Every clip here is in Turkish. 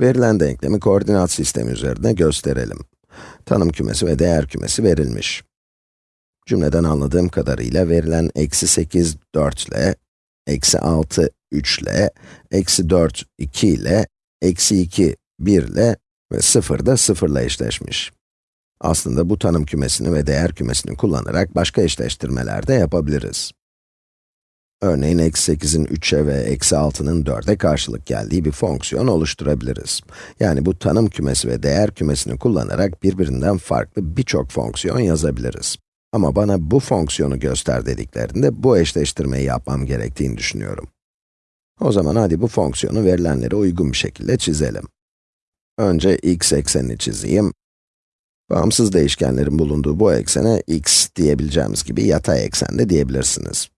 Verilen denklemi koordinat sistemi üzerinde gösterelim. Tanım kümesi ve değer kümesi verilmiş. Cümleden anladığım kadarıyla verilen eksi 8, 4 ile, eksi 6, 3 ile, eksi 4, 2 ile, eksi 2, 1 ile ve 0 da 0 ile eşleşmiş. Aslında bu tanım kümesini ve değer kümesini kullanarak başka eşleştirmeler de yapabiliriz. Örneğin eksi 8'in 3'e ve eksi 6'nın 4'e karşılık geldiği bir fonksiyon oluşturabiliriz. Yani bu tanım kümesi ve değer kümesini kullanarak birbirinden farklı birçok fonksiyon yazabiliriz. Ama bana bu fonksiyonu göster dediklerinde bu eşleştirmeyi yapmam gerektiğini düşünüyorum. O zaman hadi bu fonksiyonu verilenlere uygun bir şekilde çizelim. Önce x eksenini çizeyim. Bağımsız değişkenlerin bulunduğu bu eksene x diyebileceğimiz gibi yatay eksen de diyebilirsiniz.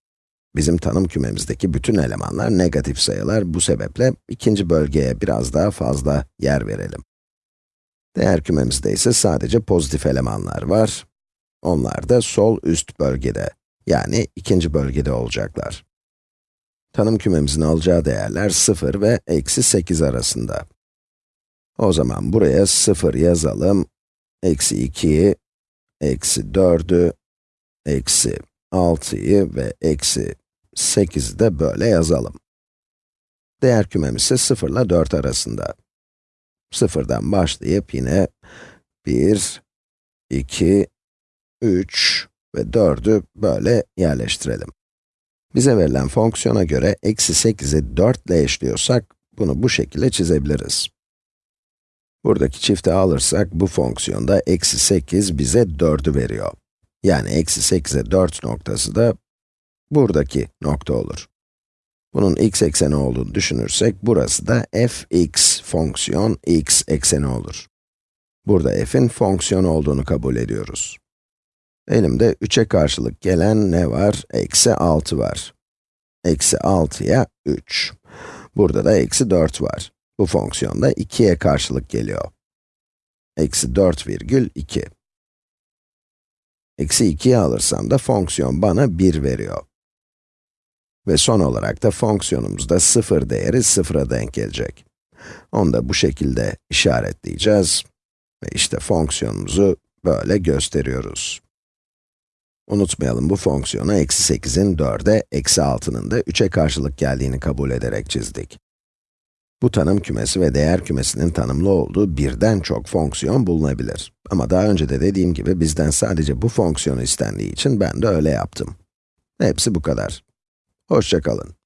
Bizim tanım kümemizdeki bütün elemanlar negatif sayılar, bu sebeple ikinci bölgeye biraz daha fazla yer verelim. Değer kümemizde ise sadece pozitif elemanlar var. Onlar da sol üst bölgede, yani ikinci bölgede olacaklar. Tanım kümemizin alacağı değerler 0 ve eksi 8 arasında. O zaman buraya 0 yazalım, eksi 2'yi, eksi 4'ü, eksi 6'yı ve eksi 8'i de böyle yazalım. Değer kümemiz ise 0 ile 4 arasında. 0'dan başlayıp yine 1, 2, 3 ve 4'ü böyle yerleştirelim. Bize verilen fonksiyona göre eksi 8'i 4 ile eşliyorsak, bunu bu şekilde çizebiliriz. Buradaki çifti alırsak, bu fonksiyonda eksi 8 bize 4'ü veriyor. Yani eksi 8'e 4 noktası da buradaki nokta olur. Bunun x ekseni olduğunu düşünürsek, burası da fx fonksiyon x ekseni olur. Burada f'in fonksiyon olduğunu kabul ediyoruz. Elimde 3'e karşılık gelen ne var? Eksi 6 var. Eksi 6'ya 3. Burada da eksi 4 var. Bu fonksiyon da 2'ye karşılık geliyor. Eksi 4 virgül 2. Eksi 2'yi alırsam da fonksiyon bana 1 veriyor. Ve son olarak da fonksiyonumuzda 0 değeri 0'a denk gelecek. Onu da bu şekilde işaretleyeceğiz. Ve işte fonksiyonumuzu böyle gösteriyoruz. Unutmayalım bu fonksiyonu eksi 8'in 4'e, eksi 6'nın da 3'e karşılık geldiğini kabul ederek çizdik. Bu tanım kümesi ve değer kümesinin tanımlı olduğu birden çok fonksiyon bulunabilir. Ama daha önce de dediğim gibi bizden sadece bu fonksiyonu istendiği için ben de öyle yaptım. Hepsi bu kadar. Hoşçakalın.